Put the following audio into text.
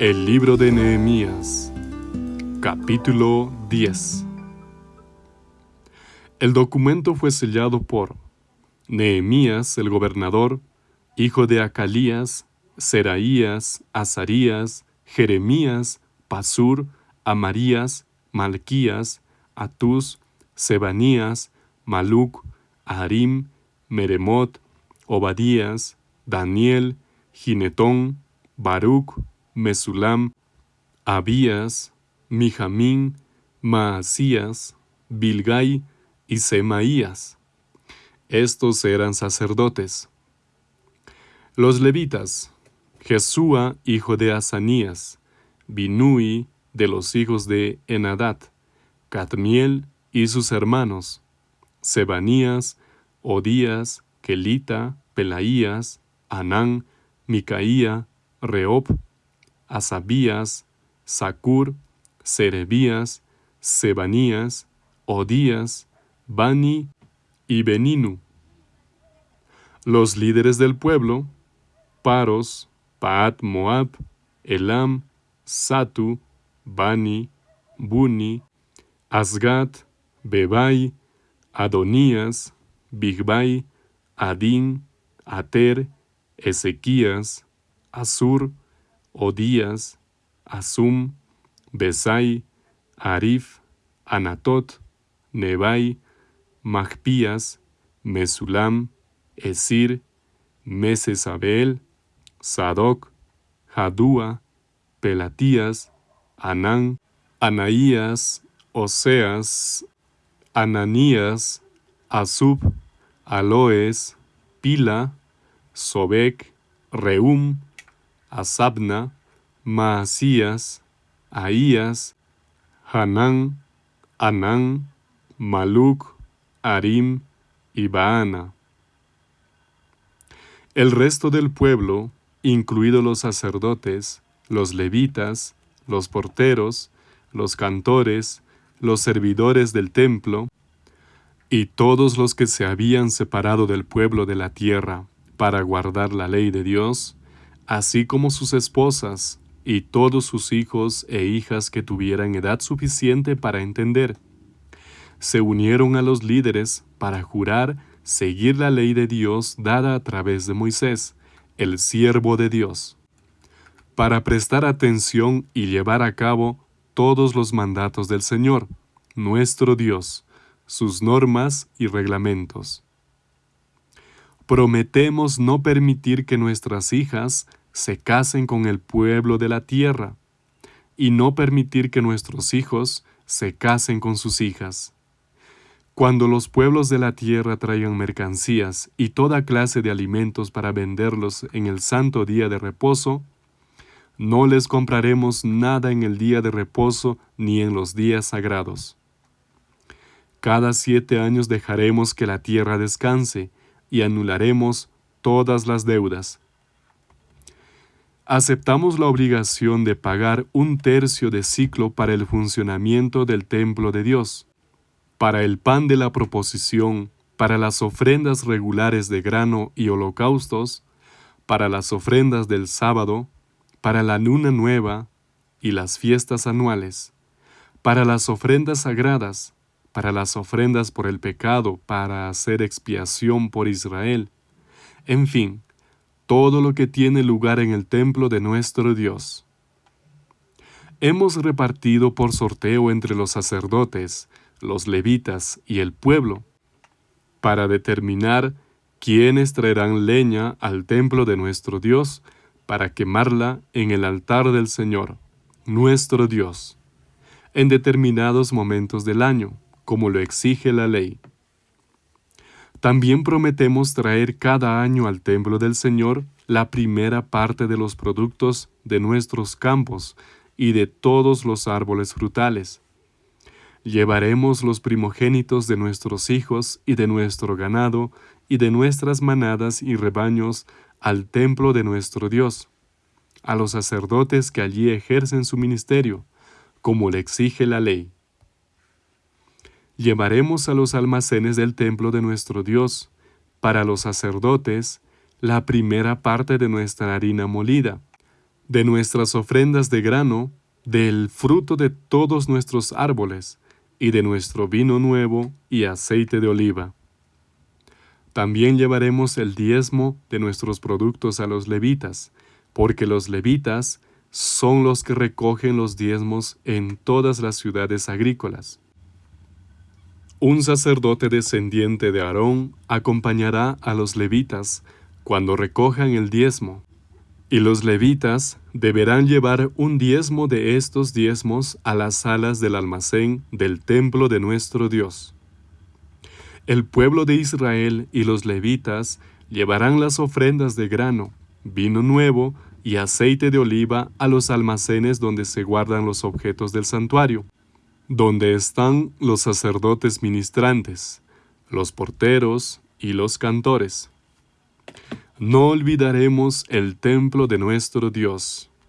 El libro de Nehemías, capítulo 10. El documento fue sellado por Nehemías, el gobernador, hijo de Acalías, Seraías, Azarías, Jeremías, Pasur, Amarías, Malquías, Atus, Sebanías, Maluc, Harim, Meremot, Obadías, Daniel, Ginetón, Baruch, Mesulam, Abías, Mijamín, Maasías, Bilgai y Semaías. Estos eran sacerdotes. Los levitas, Jesúa, hijo de Asanías, Binui, de los hijos de Enadat, Cadmiel y sus hermanos, Sebanías, Odías, Kelita, Pelaías, Anán, Micaía, Reob, Asabías, Sacur, Serebías, Sebanías, Odías, Bani y Beninu. Los líderes del pueblo, Paros, Paat Moab, Elam, Satu, Bani, Buni, Asgat, Bebai, Adonías, Bigbai, Adin, Ater, Ezequías, Asur, Odías, Asum, Besai, Arif, Anatot, Nebai, Magpías, Mesulam, Esir, Mesesabel, Sadoc, Jadúa, Pelatías, Anán, Anaías, Oseas, Ananías, Asub, Aloes, Pila, Sobek, Reum, Asabna, Maasías, Ahías, Hanán, Anán, Maluc, Arim y Baana. El resto del pueblo, incluidos los sacerdotes, los levitas, los porteros, los cantores, los servidores del templo, y todos los que se habían separado del pueblo de la tierra para guardar la ley de Dios, así como sus esposas y todos sus hijos e hijas que tuvieran edad suficiente para entender. Se unieron a los líderes para jurar seguir la ley de Dios dada a través de Moisés, el siervo de Dios, para prestar atención y llevar a cabo todos los mandatos del Señor, nuestro Dios, sus normas y reglamentos. Prometemos no permitir que nuestras hijas se casen con el pueblo de la tierra, y no permitir que nuestros hijos se casen con sus hijas. Cuando los pueblos de la tierra traigan mercancías y toda clase de alimentos para venderlos en el santo día de reposo, no les compraremos nada en el día de reposo ni en los días sagrados. Cada siete años dejaremos que la tierra descanse y anularemos todas las deudas aceptamos la obligación de pagar un tercio de ciclo para el funcionamiento del templo de Dios, para el pan de la proposición, para las ofrendas regulares de grano y holocaustos, para las ofrendas del sábado, para la luna nueva y las fiestas anuales, para las ofrendas sagradas, para las ofrendas por el pecado, para hacer expiación por Israel, en fin, todo lo que tiene lugar en el templo de nuestro Dios. Hemos repartido por sorteo entre los sacerdotes, los levitas y el pueblo, para determinar quiénes traerán leña al templo de nuestro Dios para quemarla en el altar del Señor, nuestro Dios, en determinados momentos del año, como lo exige la ley. También prometemos traer cada año al templo del Señor la primera parte de los productos de nuestros campos y de todos los árboles frutales. Llevaremos los primogénitos de nuestros hijos y de nuestro ganado y de nuestras manadas y rebaños al templo de nuestro Dios, a los sacerdotes que allí ejercen su ministerio, como le exige la ley llevaremos a los almacenes del templo de nuestro Dios, para los sacerdotes, la primera parte de nuestra harina molida, de nuestras ofrendas de grano, del fruto de todos nuestros árboles, y de nuestro vino nuevo y aceite de oliva. También llevaremos el diezmo de nuestros productos a los levitas, porque los levitas son los que recogen los diezmos en todas las ciudades agrícolas. Un sacerdote descendiente de Aarón acompañará a los levitas cuando recojan el diezmo, y los levitas deberán llevar un diezmo de estos diezmos a las salas del almacén del templo de nuestro Dios. El pueblo de Israel y los levitas llevarán las ofrendas de grano, vino nuevo y aceite de oliva a los almacenes donde se guardan los objetos del santuario, donde están los sacerdotes ministrantes, los porteros y los cantores. No olvidaremos el templo de nuestro Dios.